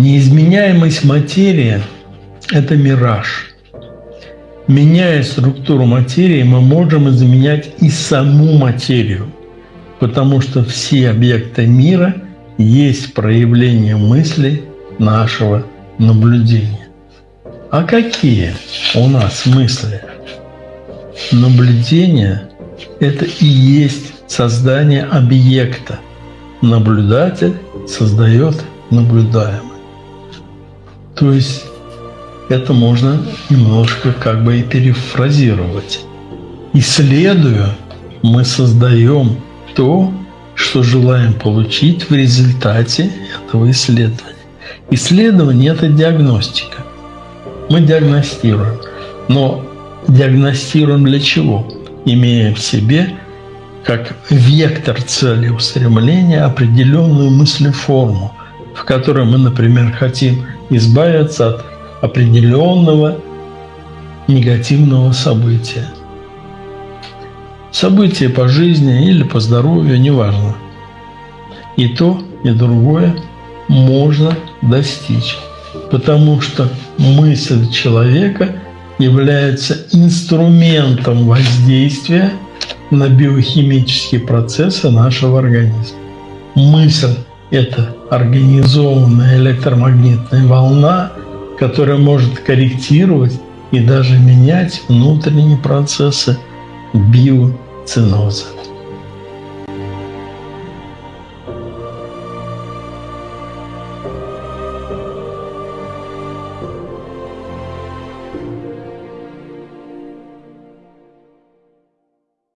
Неизменяемость материи – это мираж. Меняя структуру материи, мы можем изменять и саму материю, потому что все объекты мира есть проявление мысли нашего наблюдения. А какие у нас мысли? Наблюдение – это и есть создание объекта. Наблюдатель создает наблюдаемое. То есть это можно немножко как бы и перефразировать. Исследуя, мы создаем то, что желаем получить в результате этого исследования. Исследование – это диагностика. Мы диагностируем. Но диагностируем для чего? Имея в себе как вектор цели устремления определенную мыслеформу, в которой мы, например, хотим избавиться от определенного негативного события. Событие по жизни или по здоровью, неважно. И то, и другое можно достичь, потому что мысль человека является инструментом воздействия на биохимические процессы нашего организма. Мысль – это организованная электромагнитная волна, которая может корректировать и даже менять внутренние процессы биоциноза.